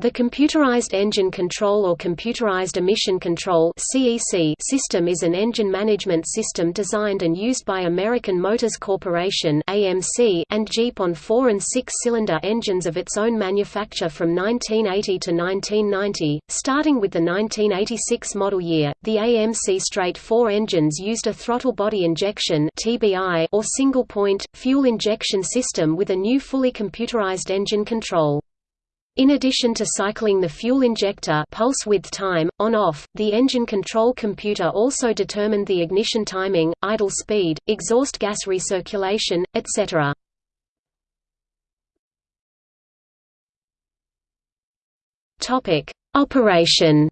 The Computerized Engine Control or Computerized Emission Control system is an engine management system designed and used by American Motors Corporation and Jeep on four- and six-cylinder engines of its own manufacture from 1980 to 1990. Starting with the 1986 model year, the AMC straight four engines used a throttle body injection or single-point, fuel injection system with a new fully computerized engine control. In addition to cycling the fuel injector pulse width time, on-off, the engine control computer also determined the ignition timing, idle speed, exhaust gas recirculation, etc. Operation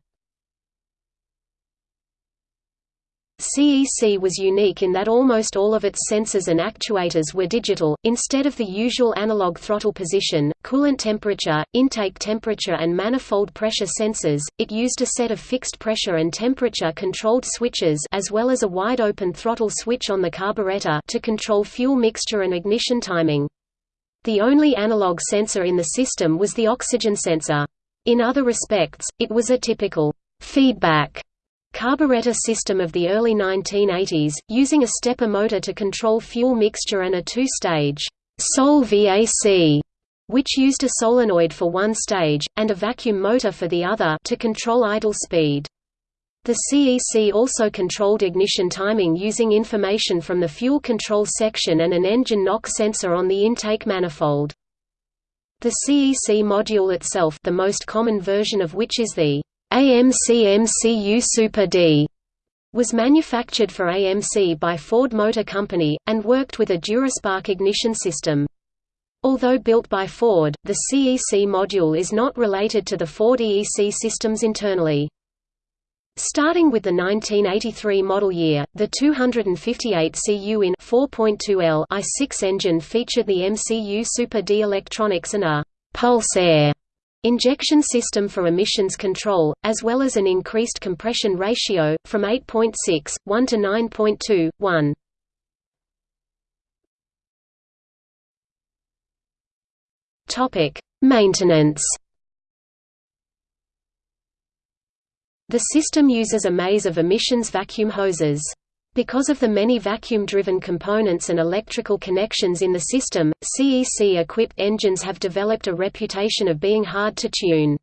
CEC was unique in that almost all of its sensors and actuators were digital, instead of the usual analog throttle position, coolant temperature, intake temperature and manifold pressure sensors, it used a set of fixed pressure and temperature controlled switches as well as a wide-open throttle switch on the carburetor to control fuel mixture and ignition timing. The only analog sensor in the system was the oxygen sensor. In other respects, it was a typical feedback carburetor system of the early 1980s, using a stepper motor to control fuel mixture and a two-stage Sol VAC, which used a solenoid for one stage, and a vacuum motor for the other to control idle speed. The CEC also controlled ignition timing using information from the fuel control section and an engine knock sensor on the intake manifold. The CEC module itself the most common version of which is the AMC-MCU Super D was manufactured for AMC by Ford Motor Company, and worked with a Duraspark ignition system. Although built by Ford, the CEC module is not related to the Ford EEC systems internally. Starting with the 1983 model year, the 258 CU in 4.2L i6 engine featured the MCU Super D electronics and a «pulse air» injection system for emissions control, as well as an increased compression ratio, from 8.6, 1 to 9.2, 1. Maintenance The system uses a maze of emissions vacuum hoses. Because of the many vacuum-driven components and electrical connections in the system, CEC-equipped engines have developed a reputation of being hard to tune.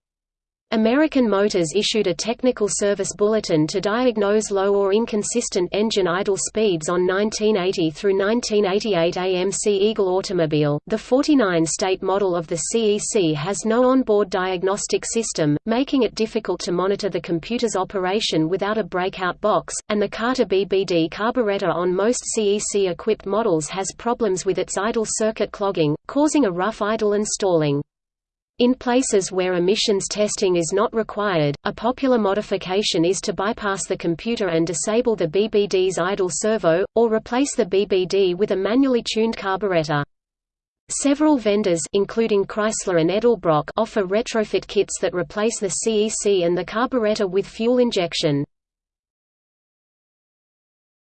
American Motors issued a technical service bulletin to diagnose low or inconsistent engine idle speeds on 1980 through 1988 AMC Eagle automobile. The 49-state model of the CEC has no onboard diagnostic system, making it difficult to monitor the computer's operation without a breakout box, and the Carter BBD carburetor on most CEC-equipped models has problems with its idle circuit clogging, causing a rough idle and stalling. In places where emissions testing is not required, a popular modification is to bypass the computer and disable the BBD's idle servo, or replace the BBD with a manually tuned carburetor. Several vendors including Chrysler and Edelbrock offer retrofit kits that replace the CEC and the carburetor with fuel injection.